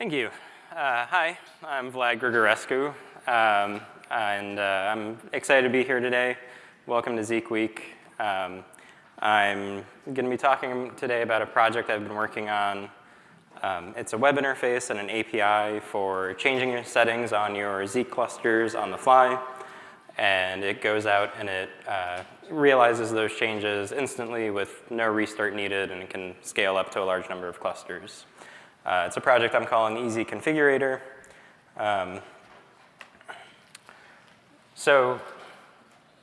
Thank you. Uh, hi, I'm Vlad Grigorescu, um, and uh, I'm excited to be here today. Welcome to Zeek Week. Um, I'm going to be talking today about a project I've been working on. Um, it's a web interface and an API for changing your settings on your Zeek clusters on the fly. And it goes out and it uh, realizes those changes instantly with no restart needed, and it can scale up to a large number of clusters. Uh, it's a project I'm calling Easy Configurator. Um, so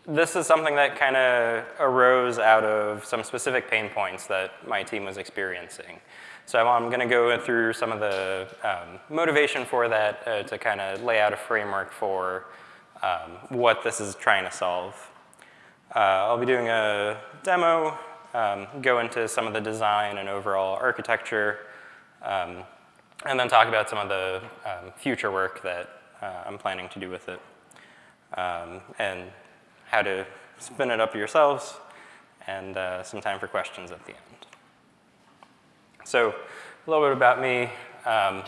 this is something that kind of arose out of some specific pain points that my team was experiencing. So I'm going to go through some of the um, motivation for that uh, to kind of lay out a framework for um, what this is trying to solve. Uh, I'll be doing a demo, um, go into some of the design and overall architecture, um, and then talk about some of the um, future work that uh, I'm planning to do with it, um, and how to spin it up yourselves, and uh, some time for questions at the end. So a little bit about me. Um,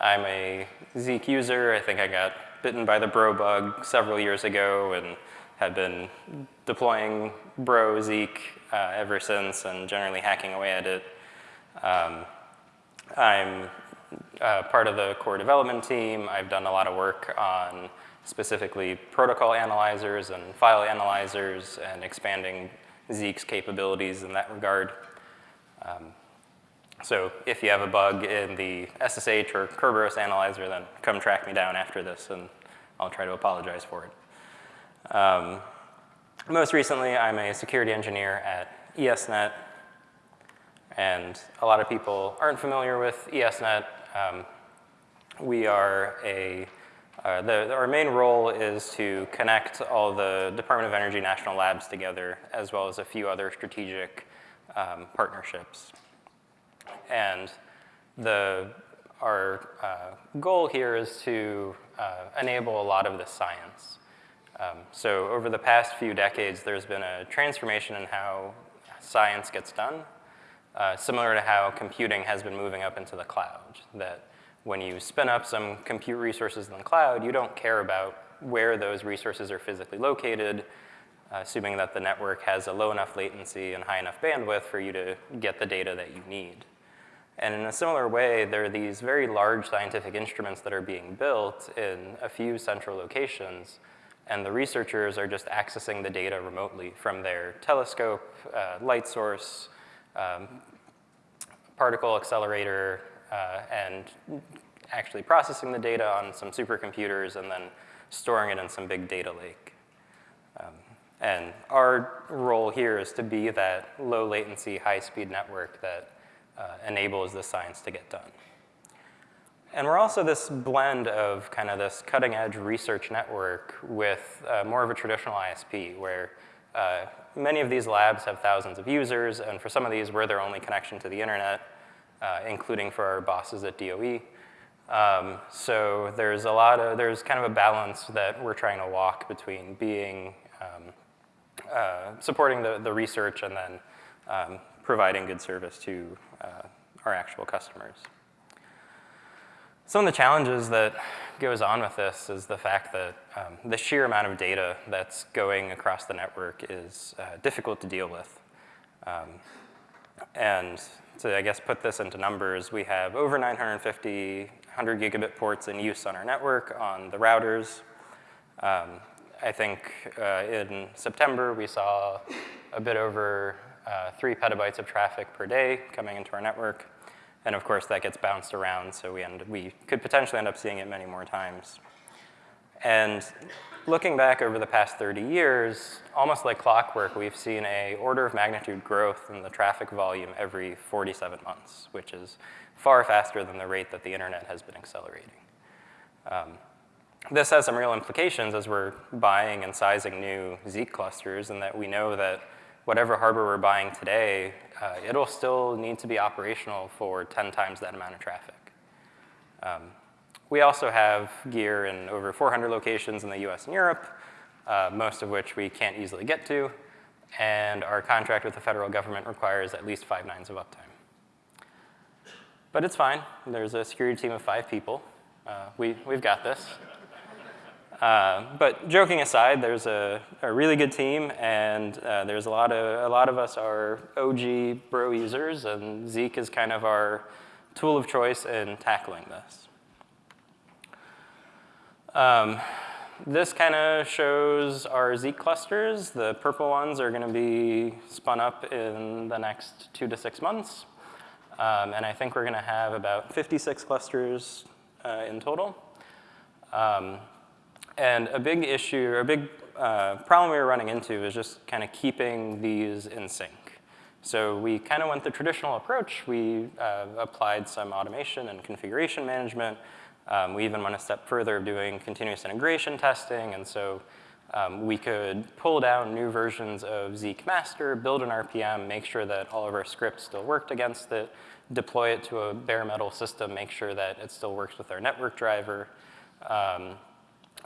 I'm a Zeek user. I think I got bitten by the bro bug several years ago and have been deploying bro Zeek uh, ever since and generally hacking away at it. Um, I'm uh, part of the core development team. I've done a lot of work on specifically protocol analyzers and file analyzers and expanding Zeek's capabilities in that regard. Um, so if you have a bug in the SSH or Kerberos analyzer, then come track me down after this and I'll try to apologize for it. Um, most recently, I'm a security engineer at ESNet, and a lot of people aren't familiar with ESNet. Um, we are a, uh, the, our main role is to connect all the Department of Energy national labs together, as well as a few other strategic um, partnerships. And the, our uh, goal here is to uh, enable a lot of this science. Um, so over the past few decades, there's been a transformation in how science gets done uh, similar to how computing has been moving up into the cloud, that when you spin up some compute resources in the cloud, you don't care about where those resources are physically located, assuming that the network has a low enough latency and high enough bandwidth for you to get the data that you need. And in a similar way, there are these very large scientific instruments that are being built in a few central locations, and the researchers are just accessing the data remotely from their telescope, uh, light source, um, particle accelerator uh, and actually processing the data on some supercomputers and then storing it in some big data lake. Um, and our role here is to be that low latency, high speed network that uh, enables the science to get done. And we're also this blend of kind of this cutting edge research network with uh, more of a traditional ISP where uh, many of these labs have thousands of users, and for some of these, we're their only connection to the internet, uh, including for our bosses at DOE. Um, so there's a lot of, there's kind of a balance that we're trying to walk between being, um, uh, supporting the, the research and then um, providing good service to uh, our actual customers. Some of the challenges that goes on with this is the fact that um, the sheer amount of data that's going across the network is uh, difficult to deal with. Um, and to, I guess, put this into numbers, we have over 950 100 gigabit ports in use on our network on the routers. Um, I think uh, in September, we saw a bit over uh, three petabytes of traffic per day coming into our network. And of course, that gets bounced around, so we, end, we could potentially end up seeing it many more times. And looking back over the past 30 years, almost like clockwork, we've seen a order of magnitude growth in the traffic volume every 47 months, which is far faster than the rate that the internet has been accelerating. Um, this has some real implications as we're buying and sizing new Zeek clusters and that we know that whatever hardware we're buying today, uh, it'll still need to be operational for 10 times that amount of traffic. Um, we also have gear in over 400 locations in the US and Europe, uh, most of which we can't easily get to, and our contract with the federal government requires at least five nines of uptime. But it's fine. There's a security team of five people. Uh, we, we've got this. Uh, but joking aside, there's a, a, really good team, and uh, there's a lot of a lot of us are OG bro users, and Zeek is kind of our tool of choice in tackling this. Um, this kind of shows our Zeek clusters. The purple ones are going to be spun up in the next two to six months. Um, and I think we're going to have about 56 clusters uh, in total. Um, and a big issue, or a big uh, problem we were running into is just kind of keeping these in sync. So we kind of went the traditional approach. We uh, applied some automation and configuration management. Um, we even went a step further of doing continuous integration testing. And so um, we could pull down new versions of Zeek master, build an RPM, make sure that all of our scripts still worked against it, deploy it to a bare metal system, make sure that it still works with our network driver, um,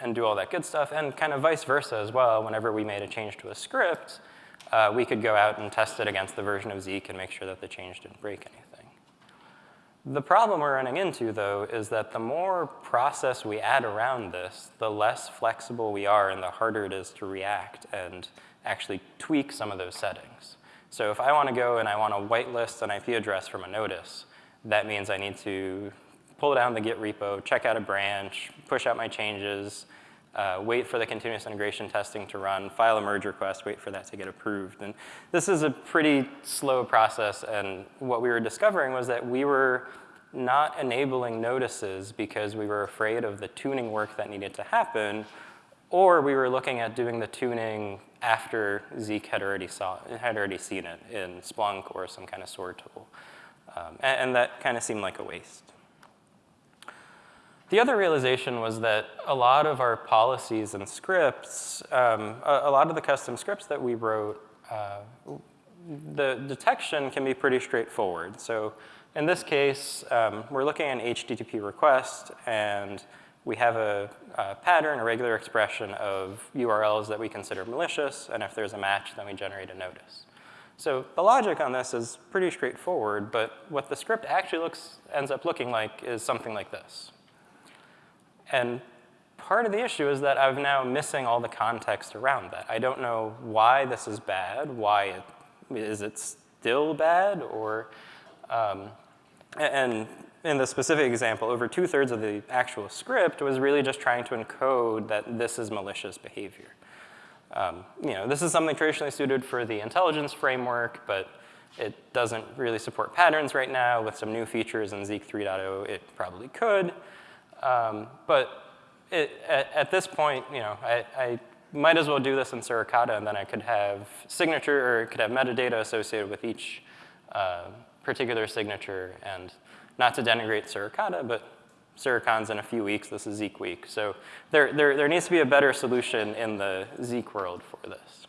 and do all that good stuff. And kind of vice versa as well, whenever we made a change to a script, uh, we could go out and test it against the version of Zeek and make sure that the change didn't break anything. The problem we're running into, though, is that the more process we add around this, the less flexible we are and the harder it is to react and actually tweak some of those settings. So if I want to go and I want to whitelist an IP address from a notice, that means I need to pull down the Git repo, check out a branch, push out my changes, uh, wait for the continuous integration testing to run, file a merge request, wait for that to get approved. And this is a pretty slow process, and what we were discovering was that we were not enabling notices because we were afraid of the tuning work that needed to happen, or we were looking at doing the tuning after Zeek had already, saw, had already seen it in Splunk or some kind of SOAR tool. Um, and, and that kind of seemed like a waste. The other realization was that a lot of our policies and scripts, um, a, a, lot of the custom scripts that we wrote, uh, the detection can be pretty straightforward. So in this case, um, we're looking at an HTTP request, and we have a, a, pattern, a regular expression of URLs that we consider malicious, and if there's a match, then we generate a notice. So the logic on this is pretty straightforward, but what the script actually looks, ends up looking like is something like this. And part of the issue is that I'm now missing all the context around that. I don't know why this is bad, why it, is it still bad, or, um, and in the specific example, over two thirds of the actual script was really just trying to encode that this is malicious behavior. Um, you know, this is something traditionally suited for the intelligence framework, but it doesn't really support patterns right now. With some new features in Zeek 3.0, it probably could. Um, but it, at, at, this point, you know, I, I, might as well do this in Suricata, and then I could have signature or could have metadata associated with each uh, particular signature. And not to denigrate Suricata, but Suricon's in a few weeks. This is Zeek week. So there, there, there needs to be a better solution in the Zeek world for this.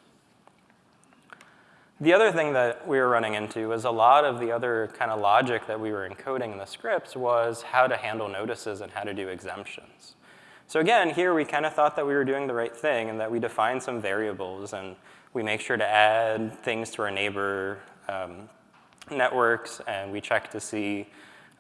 The other thing that we were running into was a lot of the other kind of logic that we were encoding in the scripts was how to handle notices and how to do exemptions. So again, here we kind of thought that we were doing the right thing and that we defined some variables and we make sure to add things to our neighbor um, networks and we check to see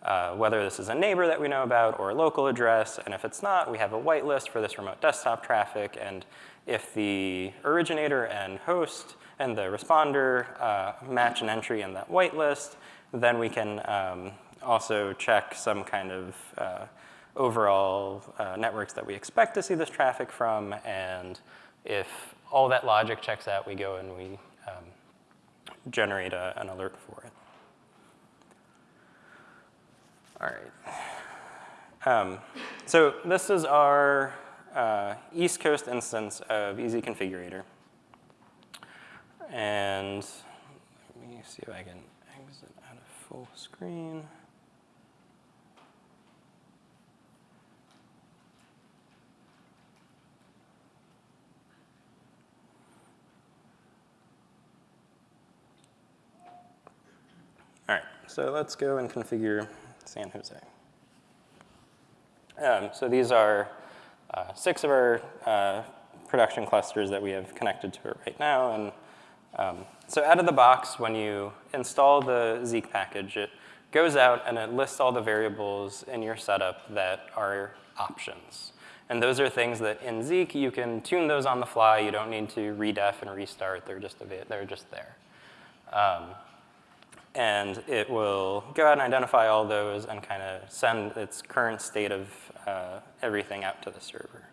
uh, whether this is a neighbor that we know about or a local address. And if it's not, we have a whitelist for this remote desktop traffic. And if the originator and host and the responder uh, match an entry in that whitelist, then we can um, also check some kind of uh, overall uh, networks that we expect to see this traffic from. And if all that logic checks out, we go and we um, generate a, an alert for it. All right. Um, so this is our uh, East Coast instance of Easy Configurator. And let me see if I can exit out of full screen. All right, so let's go and configure San Jose. Um, so these are uh, six of our uh, production clusters that we have connected to right now. And um, so out of the box, when you install the Zeek package, it goes out and it lists all the variables in your setup that are options. And those are things that in Zeek, you can tune those on the fly. You don't need to redef and restart. They're just, they're just there. Um, and it will go out and identify all those and kind of send its current state of uh, everything out to the server.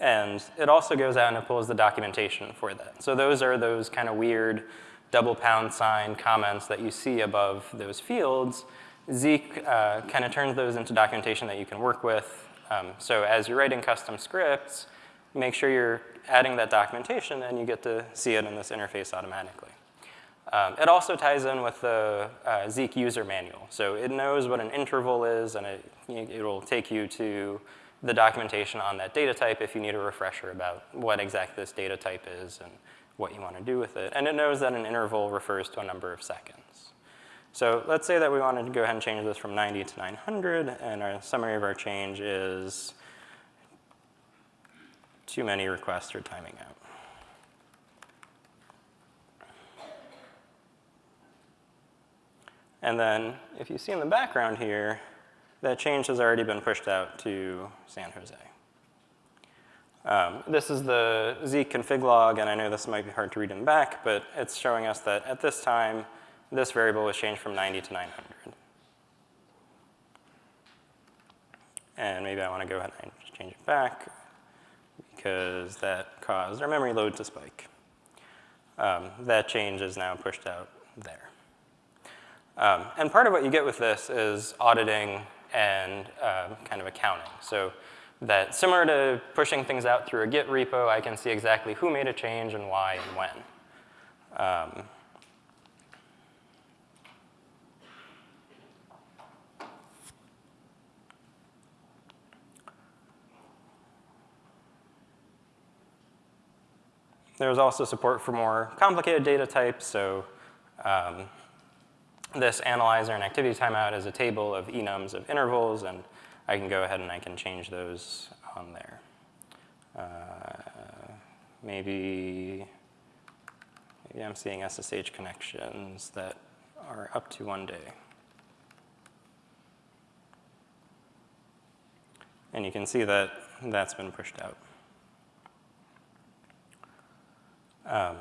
And it also goes out and it pulls the documentation for that. So those are those kind of weird double pound sign comments that you see above those fields. Zeek uh, kind of turns those into documentation that you can work with. Um, so as you're writing custom scripts, make sure you're adding that documentation and you get to see it in this interface automatically. Um, it also ties in with the uh, Zeek user manual. So it knows what an interval is and it, will take you to the documentation on that data type if you need a refresher about what exactly this data type is and what you want to do with it. And it knows that an interval refers to a number of seconds. So let's say that we wanted to go ahead and change this from 90 to 900, and our summary of our change is too many requests are timing out. And then if you see in the background here, that change has already been pushed out to San Jose. Um, this is the Zeek config log, and I know this might be hard to read in the back, but it's showing us that at this time, this variable was changed from 90 to 900. And maybe I want to go ahead and just change it back because that caused our memory load to spike. Um, that change is now pushed out there. Um, and part of what you get with this is auditing and uh, kind of accounting. So that similar to pushing things out through a Git repo, I can see exactly who made a change and why and when. Um, There's also support for more complicated data types. So um, this analyzer and activity timeout is a table of enums of intervals, and I can go ahead and I can change those on there. Uh, maybe, maybe I'm seeing SSH connections that are up to one day. And you can see that that's been pushed out. Um,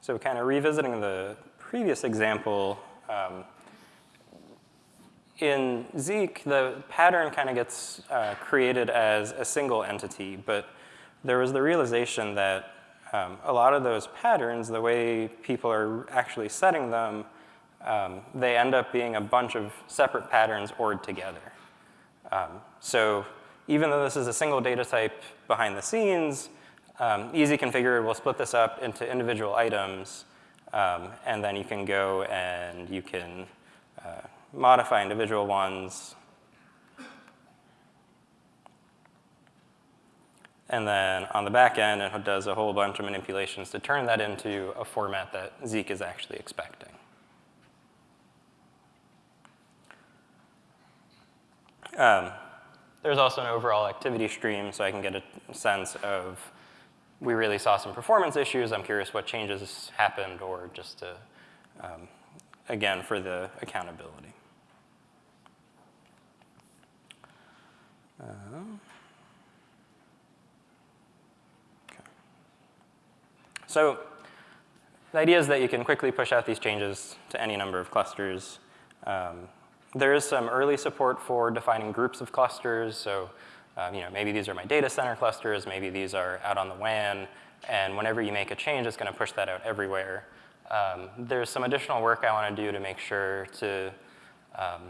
so kind of revisiting the previous example, um, in Zeek, the pattern kind of gets uh, created as a single entity, but there was the realization that um, a lot of those patterns, the way people are actually setting them, um, they end up being a bunch of separate patterns ORed together. Um, so even though this is a single data type behind the scenes, um, Easy Configure will split this up into individual items, um, and then you can go and you can uh, modify individual ones. And then on the back end, it does a whole bunch of manipulations to turn that into a format that Zeek is actually expecting. Um, there's also an overall activity stream, so I can get a sense of we really saw some performance issues. I'm curious what changes happened or just to, um, again, for the accountability. Uh, okay. So the idea is that you can quickly push out these changes to any number of clusters. Um, there is some early support for defining groups of clusters. So um, you know, maybe these are my data center clusters, maybe these are out on the WAN, and whenever you make a change, it's going to push that out everywhere. Um, there's some additional work I want to do to make sure to um,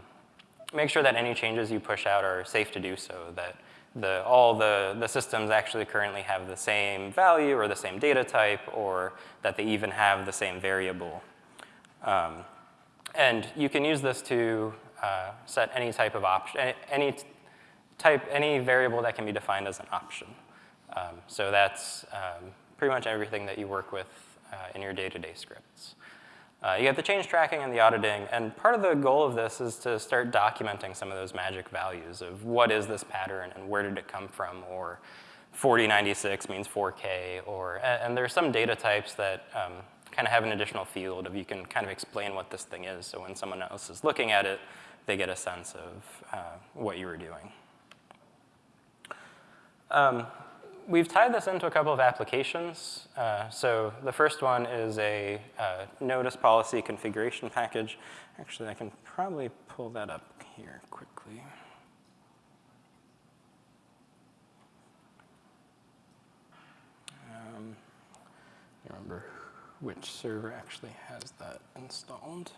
make sure that any changes you push out are safe to do so, that the, all the, the systems actually currently have the same value or the same data type, or that they even have the same variable. Um, and you can use this to uh, set any type of option, any type, any variable that can be defined as an option. Um, so that's um, pretty much everything that you work with uh, in your day-to-day -day scripts. Uh, you have the change tracking and the auditing, and part of the goal of this is to start documenting some of those magic values of what is this pattern and where did it come from, or 4096 means 4K, or, and, there are some data types that um, kind of have an additional field of you can kind of explain what this thing is. So when someone else is looking at it, they get a sense of uh, what you were doing. Um, we've tied this into a couple of applications. Uh, so the first one is a uh, notice policy configuration package. Actually, I can probably pull that up here quickly. Um, remember which server actually has that installed.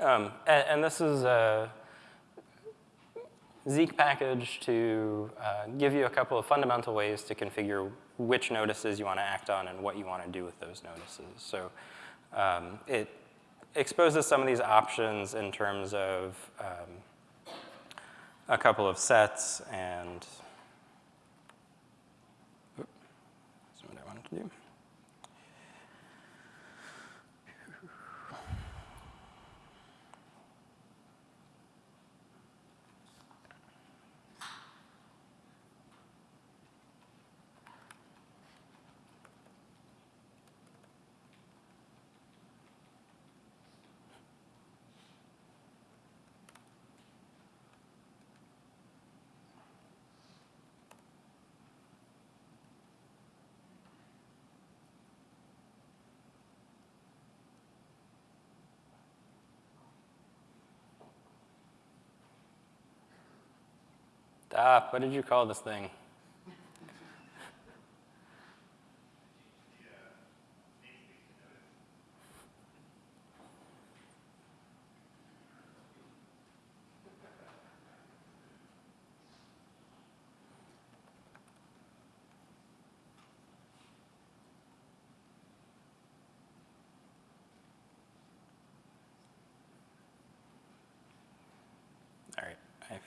Um, and, and, this is a Zeek package to uh, give you a couple of fundamental ways to configure which notices you want to act on and what you want to do with those notices. So um, it exposes some of these options in terms of um, a couple of sets and that's what I wanted to do. Stop, what did you call this thing?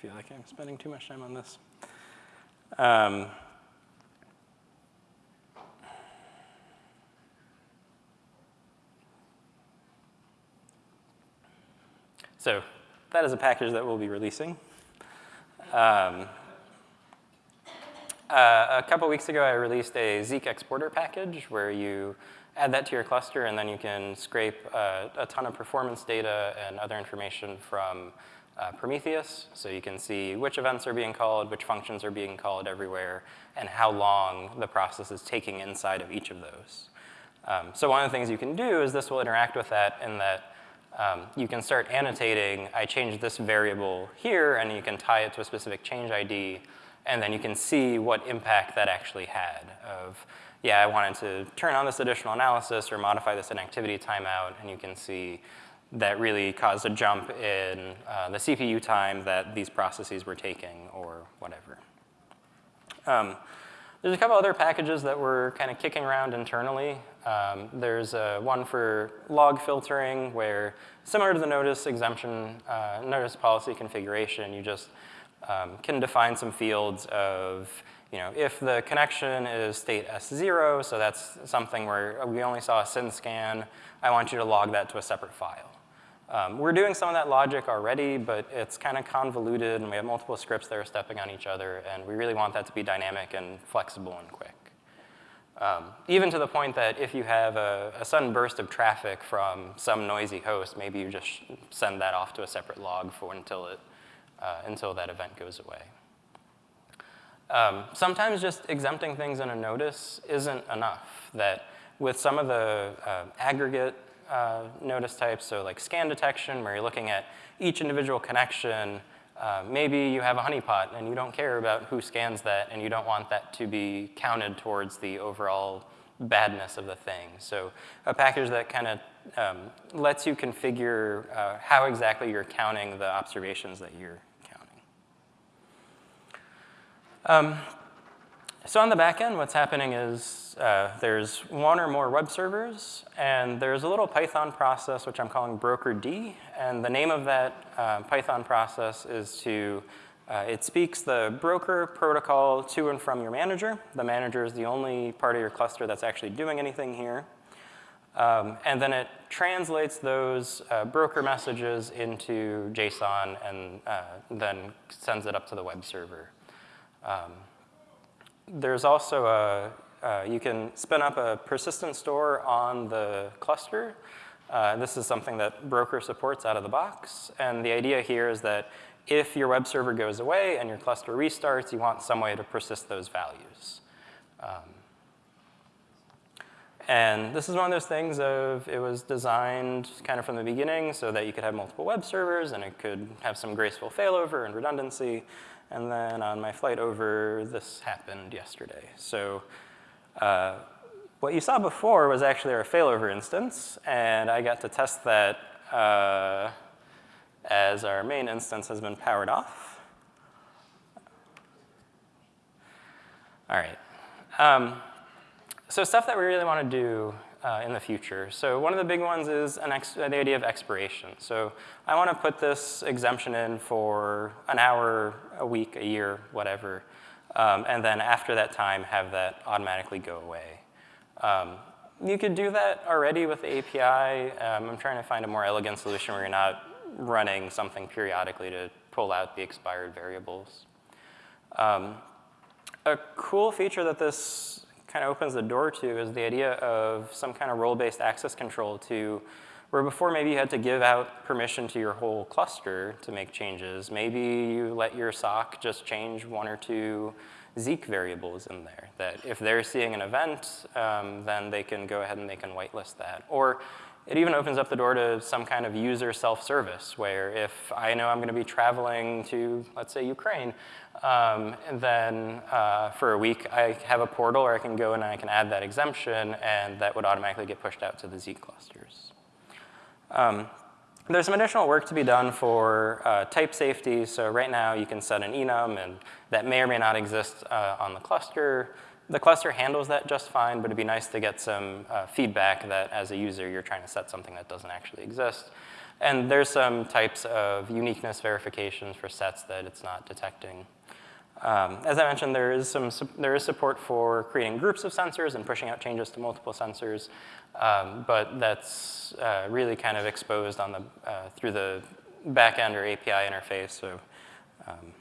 Feel like I'm spending too much time on this. Um, so that is a package that we'll be releasing. Um, uh, a couple weeks ago, I released a Zeek exporter package where you add that to your cluster, and then you can scrape uh, a ton of performance data and other information from uh, Prometheus, so you can see which events are being called, which functions are being called everywhere, and how long the process is taking inside of each of those. Um, so one of the things you can do is this will interact with that in that um, you can start annotating, I changed this variable here, and you can tie it to a specific change ID, and then you can see what impact that actually had of, yeah, I wanted to turn on this additional analysis or modify this inactivity timeout, and you can see that really caused a jump in uh, the CPU time that these processes were taking or whatever. Um, there's a couple other packages that we're kind of kicking around internally. Um, there's uh, one for log filtering where, similar to the notice exemption, uh, notice policy configuration, you just um, can define some fields of, you know, if the connection is state S0, so that's something where we only saw a SYN scan, I want you to log that to a separate file. Um, we're doing some of that logic already, but it's kind of convoluted, and we have multiple scripts that are stepping on each other, and we really want that to be dynamic and flexible and quick. Um, even to the point that if you have a, a, sudden burst of traffic from some noisy host, maybe you just send that off to a separate log for until, it, uh, until that event goes away. Um, sometimes just exempting things in a notice isn't enough, that with some of the uh, aggregate uh, notice types, so like scan detection, where you're looking at each individual connection. Uh, maybe you have a honeypot and you don't care about who scans that and you don't want that to be counted towards the overall badness of the thing. So a package that kind of um, lets you configure uh, how exactly you're counting the observations that you're counting. Um, so on the back end, what's happening is uh, there's one or more web servers, and there's a little Python process, which I'm calling broker D. And the name of that uh, Python process is to, uh, it speaks the broker protocol to and from your manager. The manager is the only part of your cluster that's actually doing anything here. Um, and then it translates those uh, broker messages into JSON and uh, then sends it up to the web server. Um, there's also a, uh, you can spin up a persistent store on the cluster. Uh, this is something that Broker supports out of the box. And the idea here is that if your web server goes away and your cluster restarts, you want some way to persist those values. Um, and this is one of those things of it was designed kind of from the beginning so that you could have multiple web servers and it could have some graceful failover and redundancy. And then on my flight over, this happened yesterday. So uh, what you saw before was actually our failover instance, and I got to test that uh, as our main instance has been powered off. All right. Um, so stuff that we really want to do uh, in the future. So one of the big ones is the idea of expiration. So I want to put this exemption in for an hour, a week, a year, whatever, um, and then after that time have that automatically go away. Um, you could do that already with the API. Um, I'm trying to find a more elegant solution where you're not running something periodically to pull out the expired variables. Um, a cool feature that this kind of opens the door to is the idea of some kind of role-based access control to where before maybe you had to give out permission to your whole cluster to make changes. Maybe you let your SOC just change one or two Zeek variables in there, that if they're seeing an event, um, then they can go ahead and they can whitelist that. Or it even opens up the door to some kind of user self-service where if I know I'm going to be traveling to, let's say, Ukraine, um, then uh, for a week I have a portal where I can go and I can add that exemption and that would automatically get pushed out to the Zeek clusters. Um, there's some additional work to be done for uh, type safety. So right now you can set an enum and that may or may not exist uh, on the cluster. The cluster handles that just fine, but it'd be nice to get some uh, feedback that as a user you're trying to set something that doesn't actually exist. And there's some types of uniqueness verifications for sets that it's not detecting. Um, as I mentioned, there is, some, there is support for creating groups of sensors and pushing out changes to multiple sensors, um, but that's uh, really kind of exposed on the, uh, through the backend or API interface. So, um,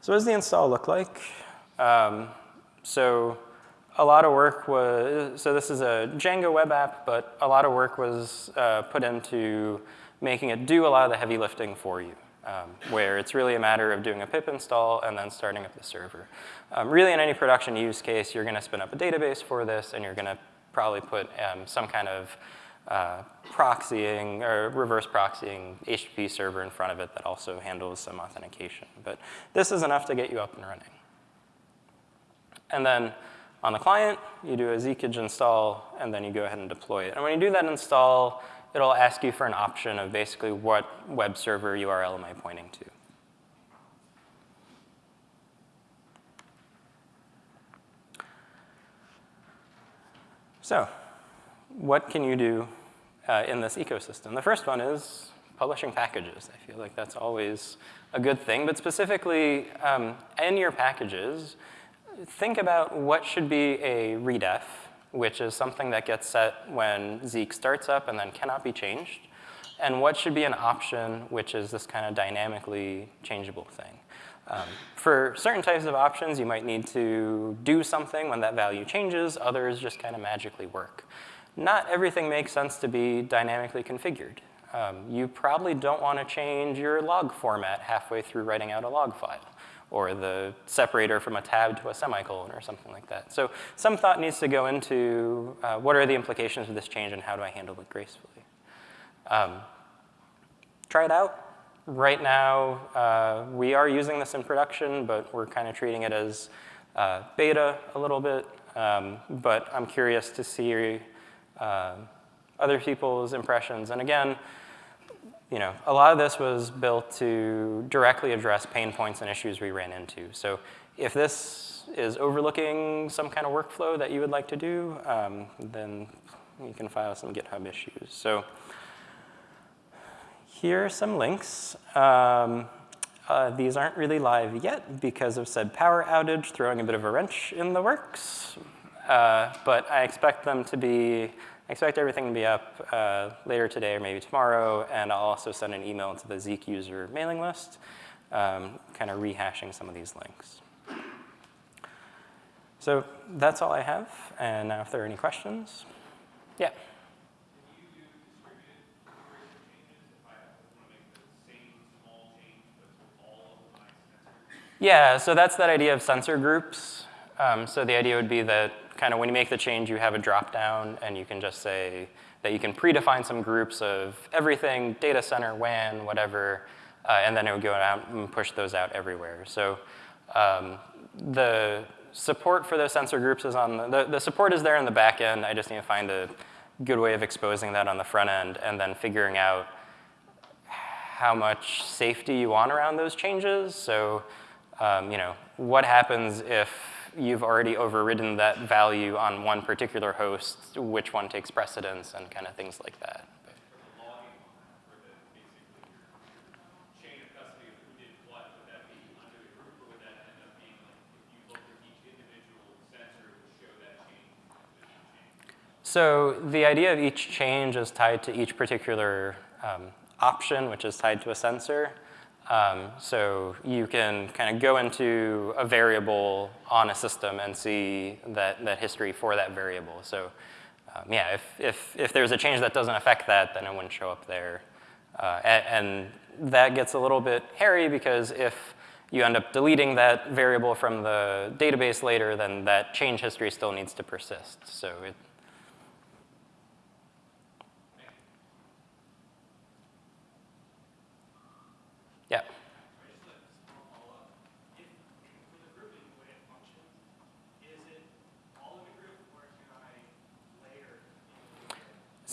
so what does the install look like? Um, so a lot of work was, so this is a Django web app, but a lot of work was uh, put into making it do a lot of the heavy lifting for you um, where it's really a matter of doing a pip install and then starting up the server. Um, really, in any production use case, you're going to spin up a database for this, and you're going to probably put um, some kind of uh, proxying or reverse proxying HTTP server in front of it that also handles some authentication. But this is enough to get you up and running. And then on the client, you do a Zeekage install, and then you go ahead and deploy it. And when you do that install, it'll ask you for an option of basically what web server URL am I pointing to. So what can you do uh, in this ecosystem? The first one is publishing packages. I feel like that's always a good thing, but specifically um, in your packages, think about what should be a redef which is something that gets set when Zeek starts up and then cannot be changed, and what should be an option, which is this kind of dynamically changeable thing. Um, for certain types of options, you might need to do something when that value changes. Others just kind of magically work. Not everything makes sense to be dynamically configured. Um, you probably don't want to change your log format halfway through writing out a log file or the separator from a tab to a semicolon or something like that. So some thought needs to go into uh, what are the implications of this change and how do I handle it gracefully. Um, try it out. Right now, uh, we are using this in production, but we're kind of treating it as uh, beta a little bit. Um, but I'm curious to see uh, other people's impressions. And again, you know, a lot of this was built to directly address pain points and issues we ran into. So if this is overlooking some kind of workflow that you would like to do, um, then you can file some GitHub issues. So here are some links. Um, uh, these aren't really live yet because of said power outage throwing a bit of a wrench in the works. Uh, but I expect them to be expect everything to be up uh, later today or maybe tomorrow, and I'll also send an email to the Zeek user mailing list, um, kind of rehashing some of these links. So that's all I have. And now if there are any questions. Yeah. Yeah, so that's that idea of sensor groups. Um, so the idea would be that kind of when you make the change, you have a drop down and you can just say that you can predefine some groups of everything, data center, WAN, whatever, uh, and then it would go out and push those out everywhere. So um, the support for those sensor groups is on the, the, the support is there in the back end. I just need to find a good way of exposing that on the front end and then figuring out how much safety you want around those changes. So um, you know, what happens if you've already overridden that value on one particular host, which one takes precedence, and kind of things like that. So the idea of each change is tied to each particular um, option, which is tied to a sensor. Um, so you can kind of go into a variable on a system and see that, that history for that variable. So um, yeah, if, if, if there's a change that doesn't affect that, then it wouldn't show up there. Uh, and, and that gets a little bit hairy because if you end up deleting that variable from the database later, then that change history still needs to persist. So it, Yeah.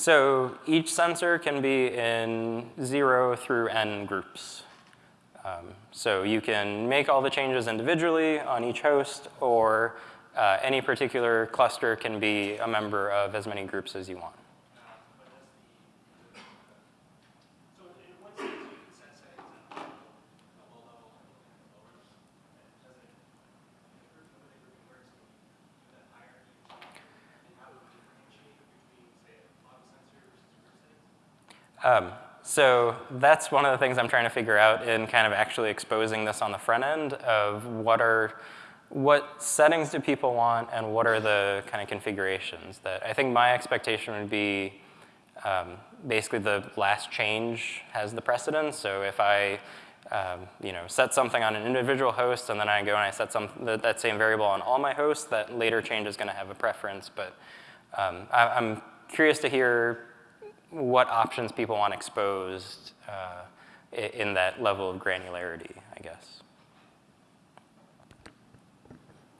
So each sensor can be in zero through n groups. Um, so you can make all the changes individually on each host, or uh, any particular cluster can be a member of as many groups as you want. Um, so that's one of the things I'm trying to figure out in kind of actually exposing this on the front end of what are, what settings do people want and what are the kind of configurations that I think my expectation would be um, basically the last change has the precedence. So if I um, you know, set something on an individual host and then I go and I set some, that, that same variable on all my hosts, that later change is going to have a preference. But um, I, I'm curious to hear what options people want exposed uh, in that level of granularity, I guess.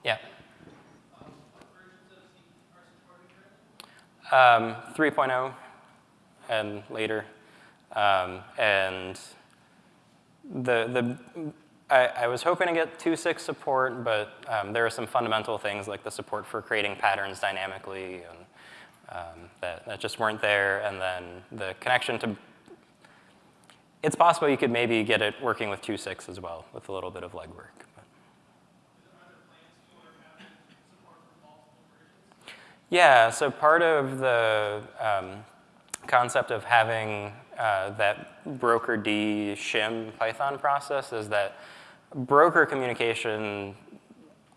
Yeah. Um, 3.0 and later. Um, and the, the, I, I, was hoping to get 2.6 support, but um, there are some fundamental things like the support for creating patterns dynamically and um, that, that just weren't there. And then the connection to, it's possible you could maybe get it working with 2.6 as well with a little bit of legwork. Yeah, so part of the um, concept of having uh, that broker D shim Python process is that broker communication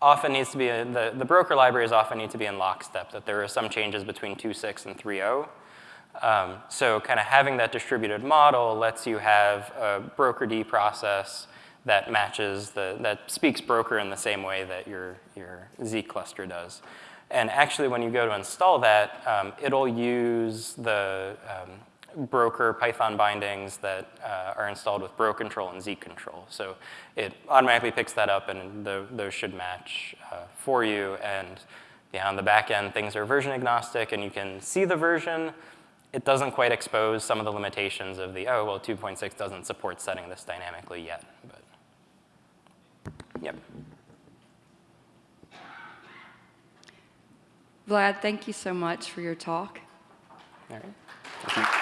often needs to be, a, the, the broker libraries often need to be in lockstep, that there are some changes between 2.6 and 3.0. Um, so kind of having that distributed model lets you have a broker D process that matches the, that speaks broker in the same way that your, your Zeek cluster does. And actually when you go to install that, um, it'll use the um, broker Python bindings that uh, are installed with bro control and z control. So it automatically picks that up and the, those should match uh, for you. And yeah, on the back end, things are version agnostic and you can see the version. It doesn't quite expose some of the limitations of the, oh, well, 2.6 doesn't support setting this dynamically yet. But, yep. Vlad, thank you so much for your talk. All right.